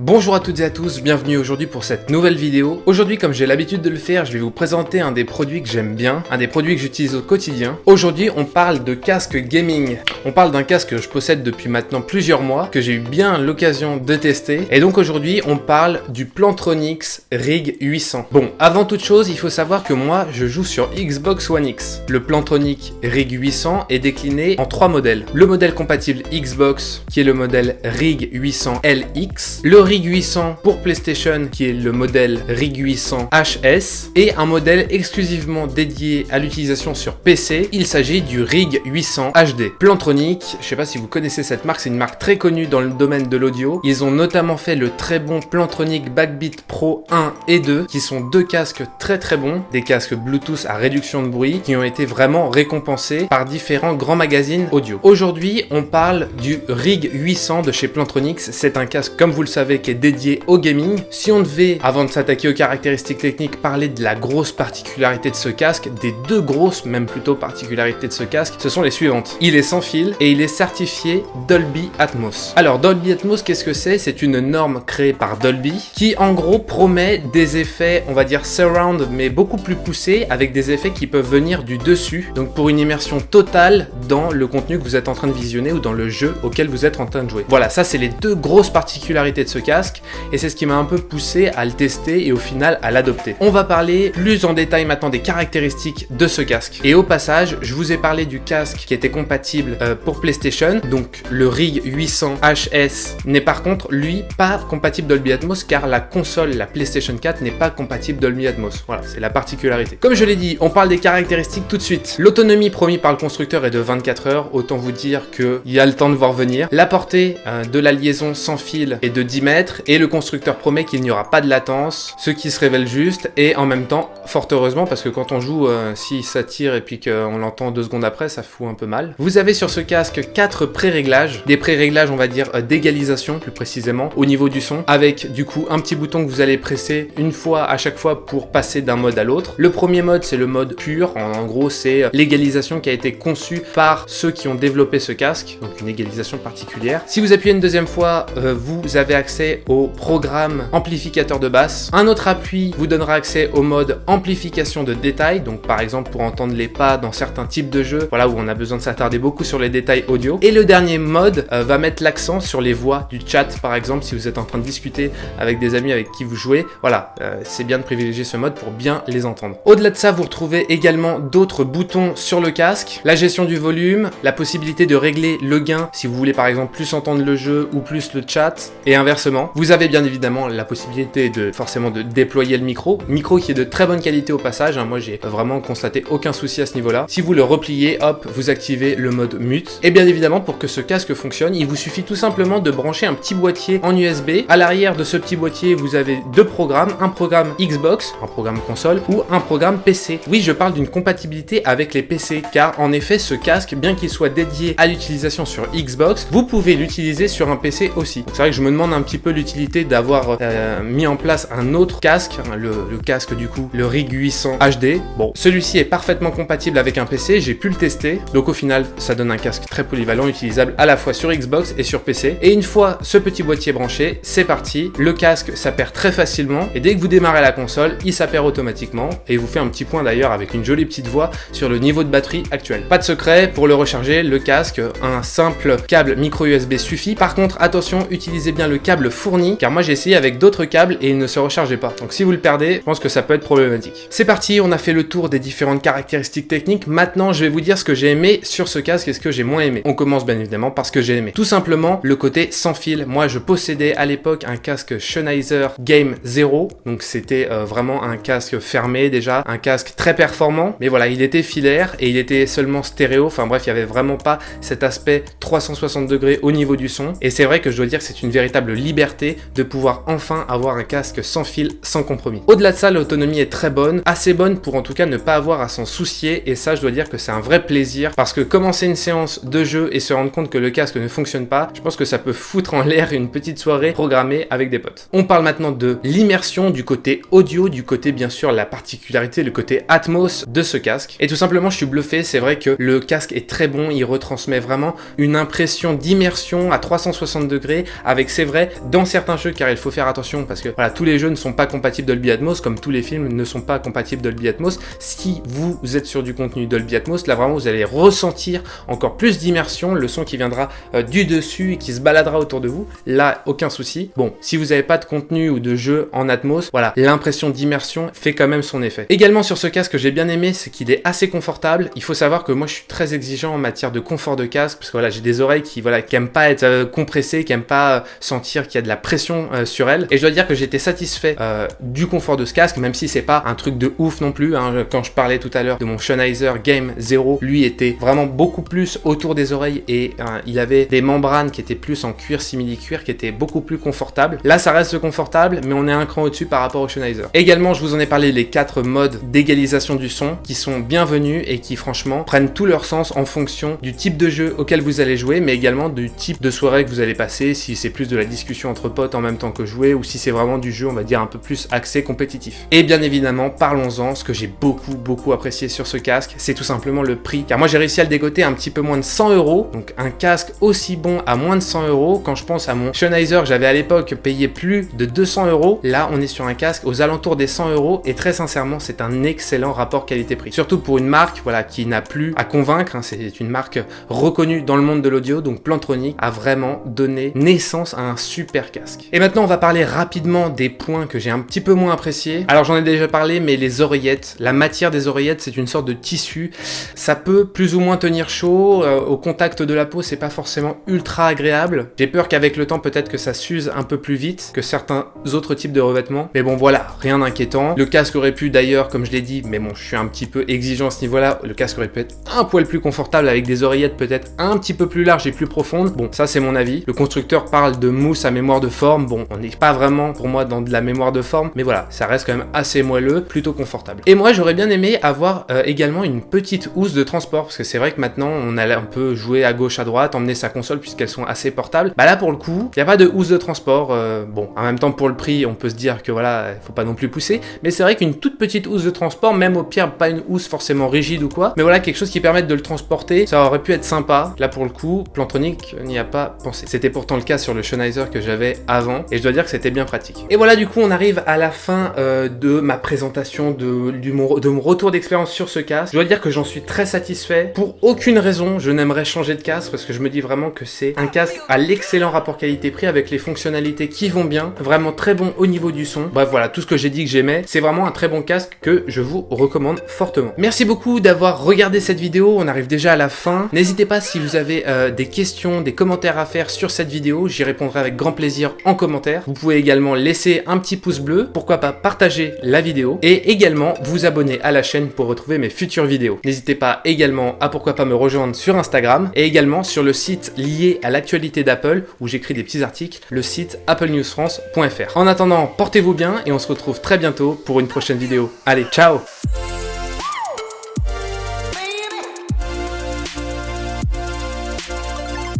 Bonjour à toutes et à tous, bienvenue aujourd'hui pour cette nouvelle vidéo. Aujourd'hui, comme j'ai l'habitude de le faire, je vais vous présenter un des produits que j'aime bien, un des produits que j'utilise au quotidien. Aujourd'hui, on parle de casque gaming. On parle d'un casque que je possède depuis maintenant plusieurs mois, que j'ai eu bien l'occasion de tester. Et donc aujourd'hui, on parle du Plantronics Rig 800. Bon, avant toute chose, il faut savoir que moi, je joue sur Xbox One X. Le Plantronic Rig 800 est décliné en trois modèles. Le modèle compatible Xbox, qui est le modèle Rig 800 LX. Le Rig 800 pour PlayStation qui est le modèle Rig 800 HS et un modèle exclusivement dédié à l'utilisation sur PC, il s'agit du Rig 800 HD. Plantronic, je sais pas si vous connaissez cette marque, c'est une marque très connue dans le domaine de l'audio. Ils ont notamment fait le très bon Plantronic Backbeat Pro 1 et 2 qui sont deux casques très très bons, des casques Bluetooth à réduction de bruit qui ont été vraiment récompensés par différents grands magazines audio. Aujourd'hui, on parle du Rig 800 de chez Plantronics. C'est un casque comme vous le savez qui est dédié au gaming. Si on devait, avant de s'attaquer aux caractéristiques techniques, parler de la grosse particularité de ce casque, des deux grosses, même plutôt particularités de ce casque, ce sont les suivantes. Il est sans fil et il est certifié Dolby Atmos. Alors Dolby Atmos, qu'est-ce que c'est? C'est une norme créée par Dolby qui en gros promet des effets, on va dire surround, mais beaucoup plus poussés, avec des effets qui peuvent venir du dessus, donc pour une immersion totale dans le contenu que vous êtes en train de visionner ou dans le jeu auquel vous êtes en train de jouer. Voilà, ça c'est les deux grosses particularités de ce casque et c'est ce qui m'a un peu poussé à le tester et au final à l'adopter. On va parler plus en détail maintenant des caractéristiques de ce casque. Et au passage, je vous ai parlé du casque qui était compatible euh, pour PlayStation, donc le Rig 800 HS n'est par contre lui pas compatible Dolby Atmos car la console, la PlayStation 4 n'est pas compatible Dolby Atmos. Voilà, c'est la particularité. Comme je l'ai dit, on parle des caractéristiques tout de suite. L'autonomie promis par le constructeur est de 24 heures, autant vous dire qu'il y a le temps de voir venir. La portée euh, de la liaison sans fil est de 10 mètres et le constructeur promet qu'il n'y aura pas de latence, ce qui se révèle juste et en même temps, fort heureusement, parce que quand on joue, euh, si ça tire et puis qu'on l'entend deux secondes après, ça fout un peu mal. Vous avez sur ce casque quatre pré-réglages, des pré-réglages on va dire euh, d'égalisation plus précisément au niveau du son, avec du coup un petit bouton que vous allez presser une fois à chaque fois pour passer d'un mode à l'autre. Le premier mode c'est le mode pur, en, gros c'est euh, l'égalisation qui a été conçue par ceux qui ont développé ce casque, donc une égalisation particulière. Si vous appuyez une deuxième fois, vous avez accès au programme amplificateur de basse. Un autre appui vous donnera accès au mode amplification de détails, donc par exemple pour entendre les pas dans certains types de jeux, voilà où on a besoin de s'attarder beaucoup sur les détails audio. Et le dernier mode euh, va mettre l'accent sur les voix du chat par exemple si vous êtes en train de discuter avec des amis avec qui vous jouez. Voilà, euh, c'est bien de privilégier ce mode pour bien les entendre. Au-delà de ça, vous retrouvez également d'autres boutons sur le casque, la gestion du volume, la possibilité de régler le gain si vous voulez par exemple plus entendre le jeu ou plus le chat et inversement vous avez bien évidemment la possibilité de forcément de déployer le micro, micro qui est de très bonne qualité au passage, hein. moi j'ai vraiment constaté aucun souci à ce niveau-là. Si vous le repliez, hop, vous activez le mode mute. Et bien évidemment, pour que ce casque fonctionne, il vous suffit tout simplement de brancher un petit boîtier en USB. À l'arrière de ce petit boîtier, vous avez deux programmes, un programme Xbox, un programme console, ou un programme PC. Oui, je parle d'une compatibilité avec les PC, car en effet, ce casque, bien qu'il soit dédié à l'utilisation sur Xbox, vous pouvez l'utiliser sur un PC aussi. C'est vrai que je me demande un petit peu l'utilité d'avoir euh, mis en place un autre casque, hein, le, casque du coup, le Rig 800 HD. Bon, celui-ci est parfaitement compatible avec un PC, j'ai pu le tester, donc au final, ça donne un casque très polyvalent, utilisable à la fois sur Xbox et sur PC. Et une fois ce petit boîtier branché, c'est parti, le casque s'appaire très facilement, et dès que vous démarrez la console, il s'appaire automatiquement, et vous fait un petit point d'ailleurs avec une jolie petite voix sur le niveau de batterie actuel. Pas de secret, pour le recharger, le casque, un simple câble micro USB suffit. Par contre, attention, utilisez bien le câble fourni, car moi j'ai essayé avec d'autres câbles et il ne se rechargeait pas. Donc si vous le perdez, je pense que ça peut être problématique. C'est parti, on a fait le tour des différentes caractéristiques techniques. Maintenant, je vais vous dire ce que j'ai aimé sur ce casque et ce que j'ai moins aimé. On commence bien évidemment par ce que j'ai aimé. Tout simplement, le côté sans fil. Moi, je possédais à l'époque un casque Sennheiser Game 0. Donc c'était euh, vraiment un casque fermé déjà, un casque très performant. Mais voilà, il était filaire et il était seulement stéréo. Enfin bref, il n'y avait vraiment pas cet aspect 360 degrés au niveau du son. Et c'est vrai que je dois dire que c'est une véritable liberté de pouvoir enfin avoir un casque sans fil, sans compromis. Au-delà de ça, l'autonomie est très bonne, assez bonne pour en tout cas ne pas avoir à s'en soucier et ça je dois dire que c'est un vrai plaisir parce que commencer une séance de jeu et se rendre compte que le casque ne fonctionne pas, je pense que ça peut foutre en l'air une petite soirée programmée avec des potes. On parle maintenant de l'immersion du côté audio, du côté bien sûr la particularité, le côté Atmos de ce casque. Et tout simplement je suis bluffé, c'est vrai que le casque est très bon, il retransmet vraiment une impression d'immersion à 360 degrés avec c'est vrai dans certains jeux car il faut faire attention parce que voilà, tous les jeux ne sont pas compatibles Dolby Atmos comme tous les films ne sont pas compatibles Dolby Atmos. Si vous êtes sur du contenu Dolby Atmos, là vraiment vous allez ressentir encore plus d'immersion, le son qui viendra euh, du dessus et qui se baladera autour de vous. Là, aucun souci. Bon, si vous n'avez pas de contenu ou de jeu en Atmos, voilà, l'impression d'immersion fait quand même son effet. Également sur ce casque, que j'ai bien aimé, c'est qu'il est assez confortable. Il faut savoir que moi je suis très exigeant en matière de confort de casque parce que voilà, j'ai des oreilles qui voilà qui aiment pas être euh, compressées, qui aiment pas euh, sentir qu'il de la pression sur elles. Et je dois dire que j'étais satisfait du confort de ce casque, même si c'est pas un truc de ouf non plus. Hein. Quand je parlais tout à l'heure de mon Sennheiser Game 0, lui était vraiment beaucoup plus autour des oreilles et il avait des membranes qui étaient plus en cuir simili-cuir, qui étaient beaucoup plus confortables. Là, ça reste confortable, mais on est un cran au-dessus par rapport au Sennheiser. Également, je vous en ai parlé, les quatre modes d'égalisation du son qui sont bienvenus et qui, franchement, prennent tout leur sens en fonction du type de jeu auquel vous allez jouer, mais également du type de soirée que vous allez passer, si c'est plus de la discussion entre potes en même temps que jouer, ou si c'est vraiment du jeu, on va dire, un peu plus axé compétitif. Et bien évidemment, parlons-en, ce que j'ai beaucoup, beaucoup apprécié sur ce casque, c'est tout simplement le prix. Car moi, j'ai réussi à le dégoter un petit peu moins de 100 euros, donc un casque aussi bon à moins de 100 euros, quand je pense à mon Sennheiser, j'avais à l'époque payé plus de 200 euros, là, on est sur un casque aux alentours des 100 euros, et très sincèrement, c'est un excellent rapport qualité-prix. Surtout pour une marque, voilà, qui n'a plus à convaincre, hein, c'est une marque reconnue dans le monde de l'audio, donc Plantronic a vraiment donné naissance à un super casque. Et maintenant, on va parler rapidement des points que j'ai un petit peu moins appréciés. Alors, j'en ai déjà parlé, mais les oreillettes, la matière des oreillettes, c'est une sorte de tissu. Ça peut plus ou moins tenir chaud, euh, au contact de la peau, c'est pas forcément ultra agréable. J'ai peur qu'avec le temps, peut-être que ça s'use un peu plus vite que certains autres types de revêtements. Mais bon, voilà, rien d'inquiétant. Le casque aurait pu d'ailleurs, comme je l'ai dit, mais bon, je suis un petit peu exigeant à ce niveau-là, le casque aurait pu être un poil plus confortable avec des oreillettes peut-être un petit peu plus larges et plus profondes. Bon, ça c'est mon avis. Le constructeur parle de mousse à mémoire de forme. Bon, on n'est pas vraiment pour moi dans de la mémoire de forme, mais voilà, ça reste quand même assez moelleux, plutôt confortable. Et moi, j'aurais bien aimé avoir euh, également une petite housse de transport, parce que c'est vrai que maintenant, on a un peu jouer à gauche, à droite, emmener sa console, puisqu'elles sont assez portables. Bah là, pour le coup, il n'y a pas de housse de transport. Euh, bon, en même temps, pour le prix, on peut se dire que voilà, il faut pas non plus pousser, mais c'est vrai qu'une toute petite housse de transport, même au pire, pas une housse forcément rigide ou quoi, mais voilà, quelque chose qui permette de le transporter, ça aurait pu être sympa. Là, pour le coup, Plantronic n'y a pas pensé. C'était pourtant le cas sur le Sennheiser que avant, et je dois dire que c'était bien pratique. Et voilà, du coup, on arrive à la fin euh, de ma présentation de, du, mon, de mon retour d'expérience sur ce casque. Je dois dire que j'en suis très satisfait. Pour aucune raison, je n'aimerais changer de casque parce que je me dis vraiment que c'est un casque à l'excellent rapport qualité-prix avec les fonctionnalités qui vont bien, vraiment très bon au niveau du son. Bref, voilà, tout ce que j'ai dit que j'aimais, c'est vraiment un très bon casque que je vous recommande fortement. Merci beaucoup d'avoir regardé cette vidéo, on arrive déjà à la fin. N'hésitez pas si vous avez euh, des questions, des commentaires à faire sur cette vidéo, j'y répondrai avec grand plaisir en commentaire. Vous pouvez également laisser un petit pouce bleu, pourquoi pas partager la vidéo, et également vous abonner à la chaîne pour retrouver mes futures vidéos. N'hésitez pas également à pourquoi pas me rejoindre sur Instagram, et également sur le site lié à l'actualité d'Apple, où j'écris des petits articles, le site applenewsfrance.fr. En attendant, portez-vous bien, et on se retrouve très bientôt pour une prochaine vidéo. Allez, ciao